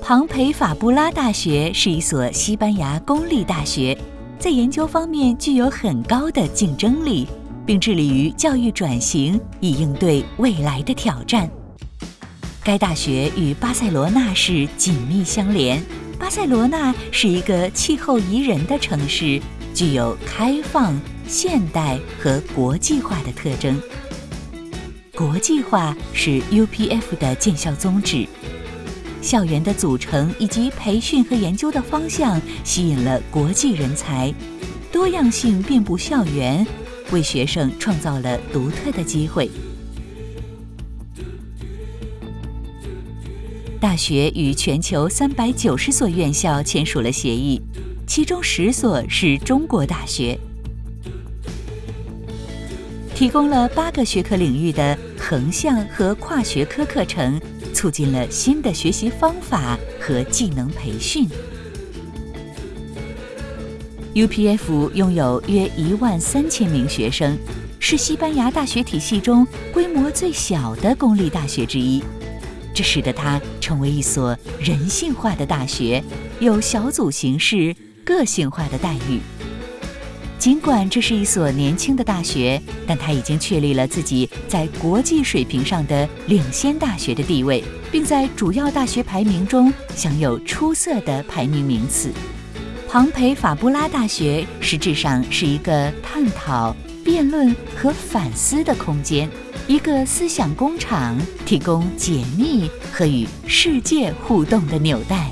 庞培法布拉大学是一所西班牙公立大学，在研究方面具有很高的竞争力，并致力于教育转型，以应对未来的挑战。该大学与巴塞罗那市紧密相连。巴塞罗那是一个气候宜人的城市，具有开放、现代和国际化的特征。国际化是 UPF 的建校宗旨。校园的组成以及培训和研究的方向吸引了国际人才，多样性遍布校园，为学生创造了独特的机会。大学与全球三百九十所院校签署了协议，其中十所是中国大学，提供了八个学科领域的横向和跨学科课程。促进了新的学习方法和技能培训。UPF 拥有约一万三千名学生，是西班牙大学体系中规模最小的公立大学之一，这使得它成为一所人性化的大学，有小组形式、个性化的待遇。尽管这是一所年轻的大学，但它已经确立了自己在国际水平上的领先大学的地位，并在主要大学排名中享有出色的排名名次。庞培法布拉大学实质上是一个探讨、辩论和反思的空间，一个思想工厂，提供解密和与世界互动的纽带。